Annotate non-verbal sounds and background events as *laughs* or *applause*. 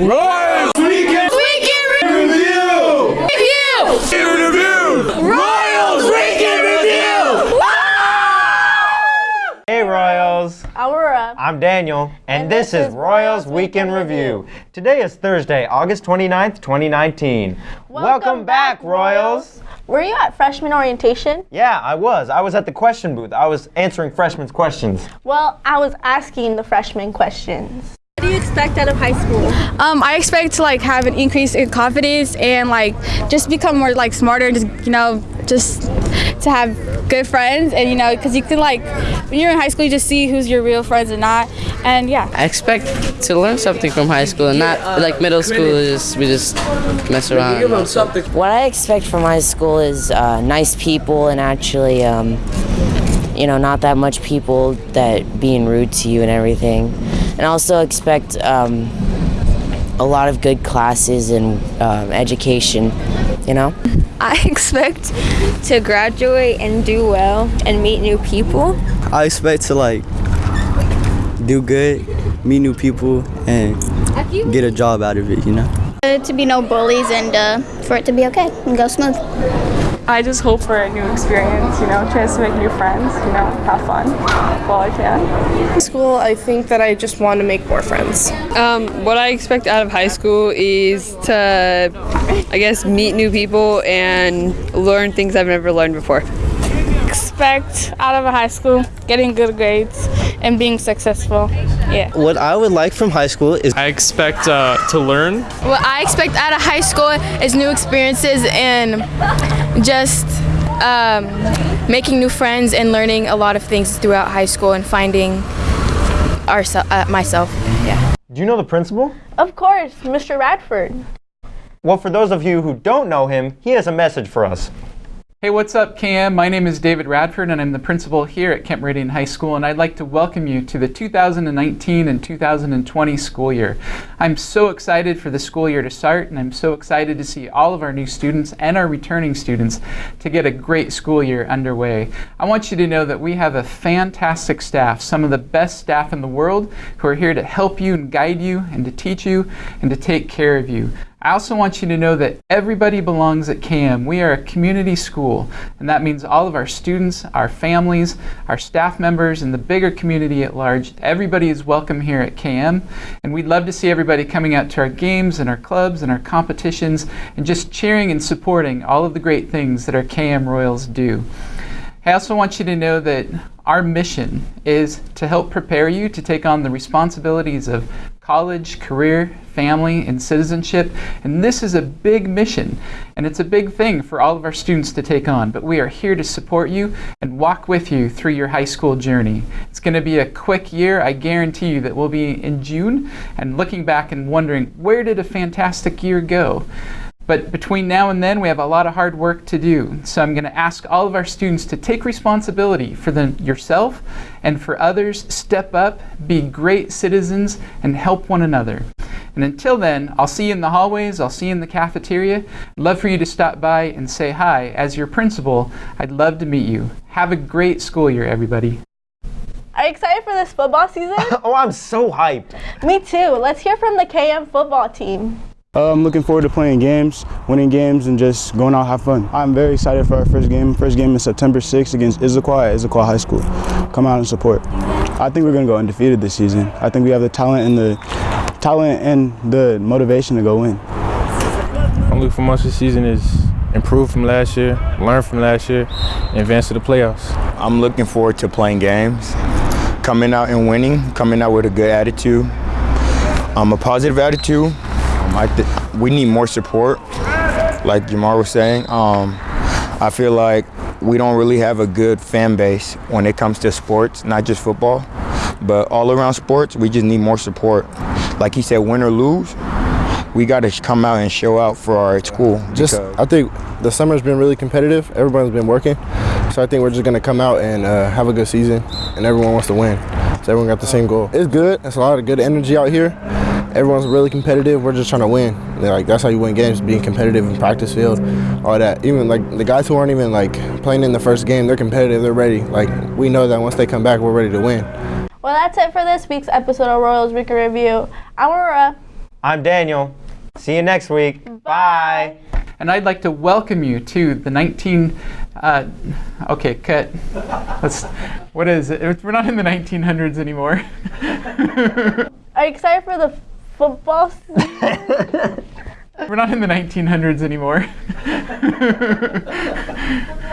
Royals Weekend Weekend Review! Review! Review! Royals Weekend Review! Hey Royals! Aurora. I'm Daniel, and, this, is Royals Weekend Review. Today is Thursday, August 29th, 2019. Welcome, back, Royals! Were you at freshman orientation? Yeah, I was. I was at the question booth. I was answering freshmen's questions. Well, I was asking the freshmen questions. What do you expect out of high school? Um, I expect to like have an increase in confidence and like just become more like smarter. Just you know, just to have good friends and you know, because you can like when you're in high school, you just see who's your real friends and not. And yeah. I expect to learn something from high school and not like middle school. Just we just mess around. What I expect from high school is uh, nice people and actually, um, you know, not that much people that being rude to you and everything. And also expect um, a lot of good classes and um, education, you know? *laughs* I expect to graduate and do well and meet new people. I expect to like do good, meet new people, and get a job out of it, you know? to be no bullies and uh, for it to be okay and go smooth. I just hope for a new experience, you know, chance to make new friends, you know, have fun while I can. In School, I think that I just want to make more friends. Um, what I expect out of high school is to, I guess, meet new people and learn things I've never learned before. Expect out of a high school getting good grades and being successful. Yeah. What I would like from high school is I expect uh, to learn. What I expect out of high school is new experiences and just um, making new friends and learning a lot of things throughout high school and finding ourse- uh, myself. Yeah. Do you know the principal? Of course, Mr. Radford. Well, for those of you who don't know him, he has a message for us. Hey, what's up, KM? My name is David Radford, and I'm the principal here at Kent Meridian High School, and I'd like to welcome you to the 2019 and 2020 school year. I'm so excited for the school year to start, and I'm so excited to see all of our new students and our returning students to get a great school year underway. I want you to know that we have a fantastic staff, some of the best staff in the world, who are here to help you and guide you and to teach you and to take care of you. I also want you to know that everybody belongs at KM. We are a community school, and that means all of our students, our families, our staff members, and the bigger community at large. Everybody is welcome here at KM, and we'd love to see everybody coming out to our games and our clubs and our competitions and just cheering and supporting all of the great things that our KM Royals do. I also want you to know that our mission is to help prepare you to take on the responsibilities of college, career, family, and citizenship. And this is a big mission, and it's a big thing for all of our students to take on. But we are here to support you and walk with you through your high school journey. It's going to be a quick year. I guarantee you that we'll be in June and looking back and wondering, where did a fantastic year go? But between now and then, we have a lot of hard work to do. So I'm going to ask all of our students to take responsibility for the, yourself and for others, step up, be great citizens, and help one another. And until then, I'll see you in the hallways, I'll see you in the cafeteria. I'd love for you to stop by and say hi. As your principal, I'd love to meet you. Have a great school year, everybody. Are you excited for this football season? *laughs* oh, I'm so hyped. Me too. Let's hear from the KM football team. Uh, I'm looking forward to playing games, winning games, and just going out and have fun. I'm very excited for our first game. First game is September 6th against Issaquah at Issaquah High School. Come out and support. I think we're going to go undefeated this season. I think we have the talent and the talent and the motivation to go win. I'm looking for most of the season is improve from last year, learn from last year, and advance to the playoffs. I'm looking forward to playing games, coming out and winning, coming out with a good attitude, um, a positive attitude. Um, I th- we need more support, like Jamar was saying. Um, I feel like we don't really have a good fan base when it comes to sports, not just football, but all around sports. We just need more support. Like he said, win or lose, we got to come out and show out for our school. Just, I think the summer's been really competitive. Everyone's been working, so I think we're just gonna come out and uh, have a good season, and everyone wants to win. So everyone got the same goal. It's good. There's a lot of good energy out here. Everyone's really competitive. We're just trying to win. Like that's how you win games, being competitive in practice field, all that. Even like the guys who aren't even like playing in the first game, they're competitive. They're ready. Like we know that once they come back, we're ready to win. Well, that's it for this week's episode of Royals Weekend Review. I'm Aurora. I'm Daniel. See you next week. Bye. And I'd like to welcome you to the 19. Uh, okay, cut. Let's. What is it? We're not in the 1900s anymore. *laughs* Are you excited for the football? *laughs* We're not in the 1900s anymore. *laughs*